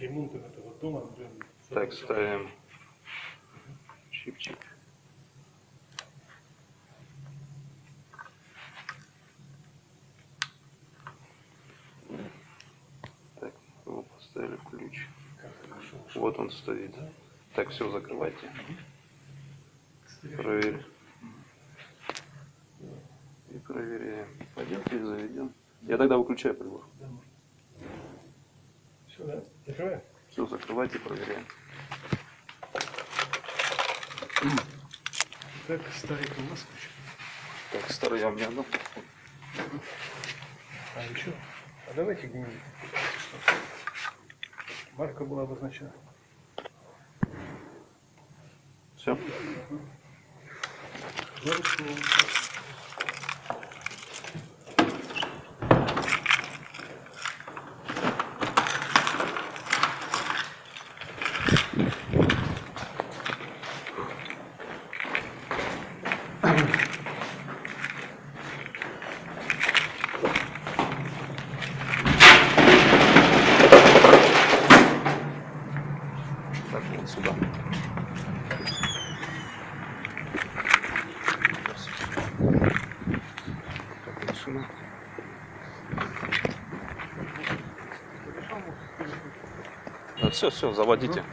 ремонтом этого дома, блин. Так, ставим чипчик. Так, его поставили ключ. Вот он стоит. Да? Так, все, закрывайте. Проверь. И проверяем. Пойдемте заведем. Я тогда выключаю прибор. Все, да? Закрываем? Все, закрывайте, проверяем. Так, старик у нас. Так, старый я у меня дам. А еще? А давайте где-нибудь. Марка была обозначена. Все. Марку. Так, вот сюда. Так, машина. Да, все, все, заводите.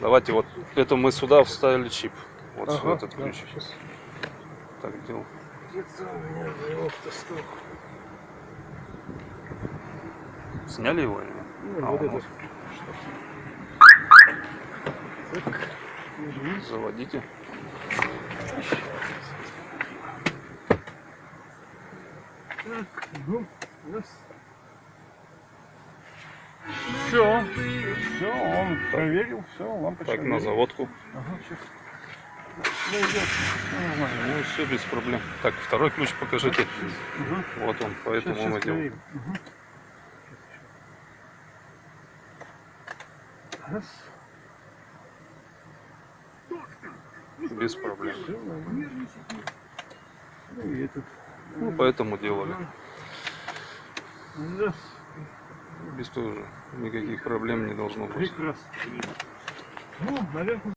Давайте вот это мы сюда вставили чип. Вот сюда этот да, ключ. щас. Так делал. Где-то у меня заявок-то стол. Сняли его или нет? Ну, А, вот он это. вот. Так. Мгм. Заводите. Так, ну, раз. Все, все, он проверил, все, лампочка. Так, на заводку. Ага, сейчас. Ну, нормально. Ну, все без проблем. Так, второй ключ покажите. Мгм. Вот он, поэтому щас делаем. проверим. Мгм. Раз. Без проблем. Ну этот. Ну, поэтому делали. Раз. Без тоже никаких проблем не должно быть. Прекрасно. Ну, наверное.